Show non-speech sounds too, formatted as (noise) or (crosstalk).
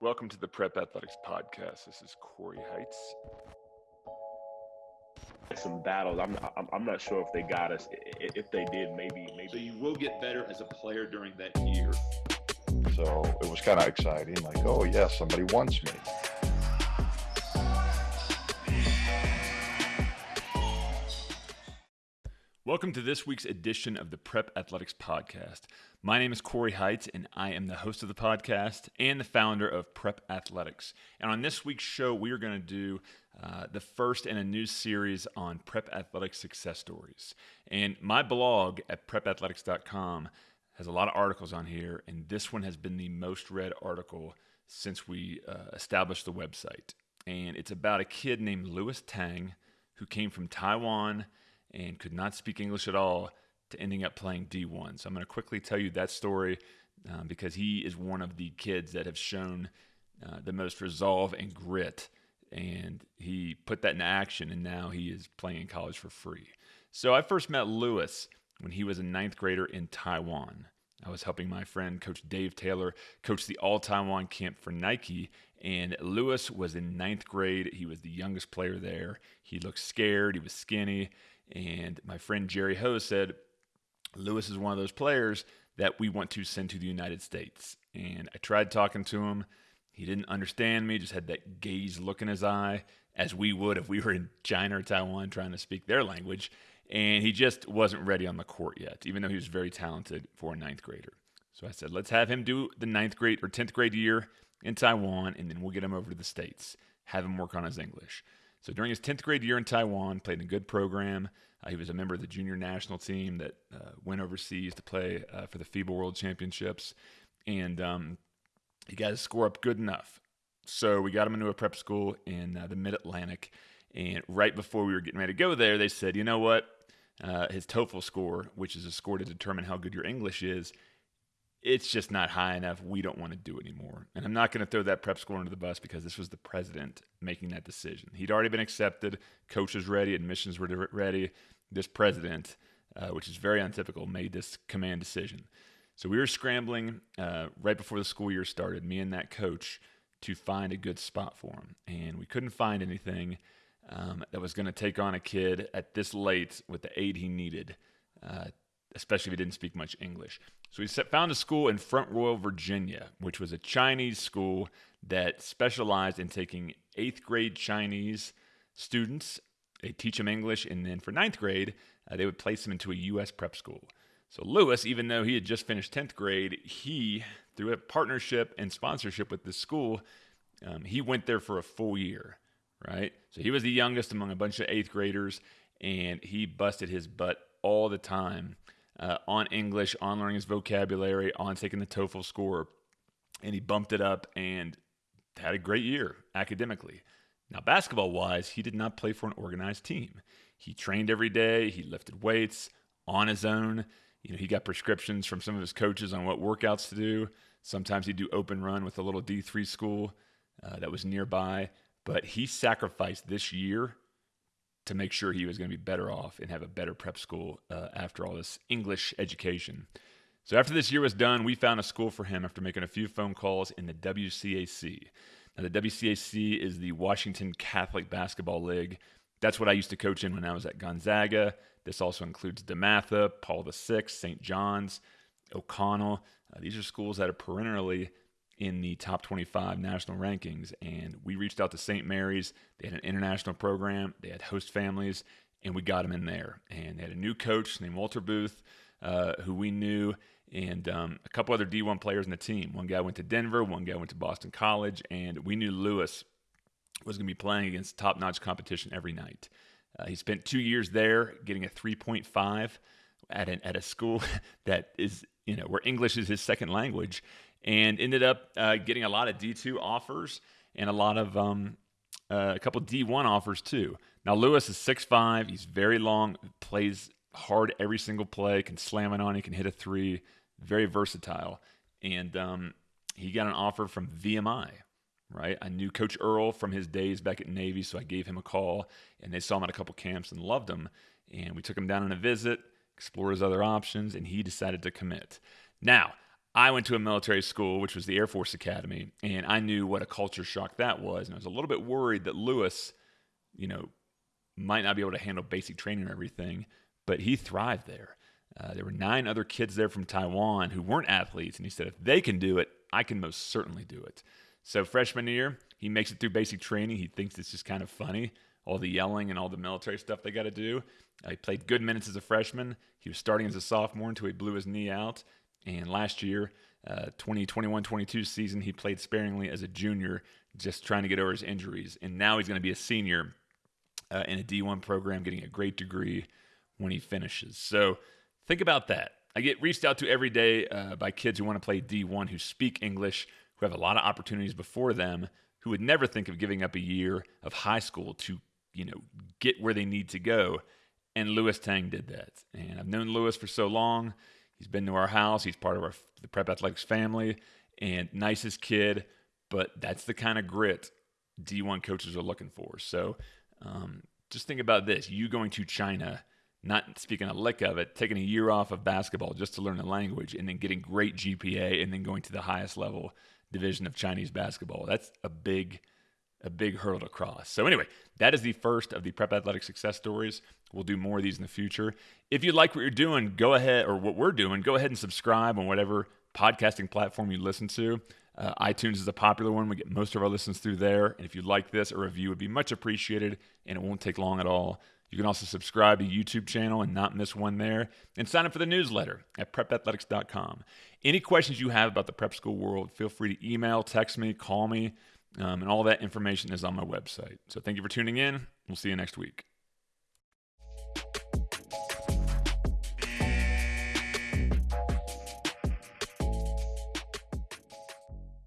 Welcome to the Prep Athletics Podcast. This is Corey Heights. Some battles. I'm, I'm I'm not sure if they got us. If they did, maybe maybe. So you will get better as a player during that year. So it was kind of exciting. Like, oh yeah, somebody wants me. Welcome to this week's edition of the Prep Athletics Podcast. My name is Corey Heights, and I am the host of the podcast and the founder of Prep Athletics. And on this week's show, we are going to do uh, the first in a new series on Prep Athletics success stories. And my blog at prepathletics.com has a lot of articles on here, and this one has been the most read article since we uh, established the website. And it's about a kid named Louis Tang who came from Taiwan and could not speak English at all to ending up playing D1. So I'm going to quickly tell you that story um, because he is one of the kids that have shown uh, the most resolve and grit. And he put that in action, and now he is playing in college for free. So I first met Lewis when he was a ninth grader in Taiwan. I was helping my friend, Coach Dave Taylor, coach the All Taiwan camp for Nike. And Lewis was in ninth grade. He was the youngest player there. He looked scared. He was skinny. And my friend Jerry Ho said, Lewis is one of those players that we want to send to the United States. And I tried talking to him. He didn't understand me, just had that gaze look in his eye, as we would if we were in China or Taiwan trying to speak their language. And he just wasn't ready on the court yet, even though he was very talented for a ninth grader. So I said, let's have him do the ninth grade or 10th grade year in Taiwan, and then we'll get him over to the States, have him work on his English. So during his 10th grade year in Taiwan, played in a good program. Uh, he was a member of the junior national team that uh, went overseas to play uh, for the FIBA World Championships. And um, he got his score up good enough. So we got him into a prep school in uh, the Mid Atlantic. And right before we were getting ready to go there, they said, you know what? Uh, his TOEFL score, which is a score to determine how good your English is, it's just not high enough. We don't want to do it anymore. And I'm not going to throw that prep school under the bus because this was the president making that decision. He'd already been accepted, coaches ready, admissions were ready. This president, uh, which is very untypical, made this command decision. So we were scrambling uh, right before the school year started, me and that coach, to find a good spot for him. And we couldn't find anything um, that was going to take on a kid at this late with the aid he needed, uh, especially if he didn't speak much English. So he found a school in Front Royal, Virginia, which was a Chinese school that specialized in taking eighth grade Chinese students. They teach them English, and then for ninth grade, uh, they would place them into a U.S. prep school. So Lewis, even though he had just finished 10th grade, he, through a partnership and sponsorship with the school, um, he went there for a full year, right? So he was the youngest among a bunch of eighth graders, and he busted his butt all the time uh, on English, on learning his vocabulary, on taking the TOEFL score, and he bumped it up and had a great year academically. Now, basketball wise, he did not play for an organized team. He trained every day, he lifted weights on his own. You know, he got prescriptions from some of his coaches on what workouts to do. Sometimes he'd do open run with a little D3 school uh, that was nearby. But he sacrificed this year to make sure he was going to be better off and have a better prep school uh, after all this English education. So after this year was done, we found a school for him after making a few phone calls in the WCAC. Now, the WCAC is the Washington Catholic Basketball League. That's what I used to coach in when I was at Gonzaga. This also includes DeMatha, Paul VI, St. John's, O'Connell. Uh, these are schools that are perennially in the top 25 national rankings. And we reached out to St. Mary's. They had an international program, they had host families, and we got them in there. And they had a new coach named Walter Booth, uh, who we knew, and um, a couple other D1 players in the team. One guy went to Denver, one guy went to Boston College, and we knew Lewis was going to be playing against top notch competition every night. Uh, he spent two years there getting a 3.5 at, an, at a school (laughs) that is, you know, where English is his second language and ended up uh, getting a lot of D2 offers and a lot of um, uh, a couple D1 offers too. Now Lewis is 6'5", he's very long, plays hard every single play, can slam it on, he can hit a three, very versatile. And um, he got an offer from VMI, right? I knew Coach Earl from his days back at Navy, so I gave him a call, and they saw him at a couple camps and loved him. And we took him down on a visit, explored his other options, and he decided to commit. Now, I went to a military school, which was the Air Force Academy, and I knew what a culture shock that was. And I was a little bit worried that Lewis, you know, might not be able to handle basic training and everything, but he thrived there. Uh, there were nine other kids there from Taiwan who weren't athletes, and he said, if they can do it, I can most certainly do it. So, freshman year, he makes it through basic training. He thinks it's just kind of funny, all the yelling and all the military stuff they got to do. Uh, he played good minutes as a freshman. He was starting as a sophomore until he blew his knee out. And last year, uh, 2021 22 season, he played sparingly as a junior, just trying to get over his injuries. And now he's going to be a senior uh, in a D1 program, getting a great degree when he finishes. So think about that. I get reached out to every day uh, by kids who want to play D1 who speak English, who have a lot of opportunities before them, who would never think of giving up a year of high school to, you know, get where they need to go. And Lewis Tang did that. And I've known Lewis for so long. He's been to our house. He's part of our the Prep Athletics family and nicest kid. But that's the kind of grit D1 coaches are looking for. So um, just think about this: you going to China, not speaking a lick of it, taking a year off of basketball just to learn the language, and then getting great GPA, and then going to the highest level division of Chinese basketball. That's a big a big hurdle to cross. So, anyway, that is the first of the Prep Athletic success stories. We'll do more of these in the future. If you like what you're doing, go ahead, or what we're doing, go ahead and subscribe on whatever podcasting platform you listen to. Uh, iTunes is a popular one. We get most of our listens through there. And if you like this, a review would be much appreciated, and it won't take long at all. You can also subscribe to YouTube channel and not miss one there, and sign up for the newsletter at prepathletics.com. Any questions you have about the prep school world, feel free to email, text me, call me. Um, and all that information is on my website. So thank you for tuning in. We'll see you next week.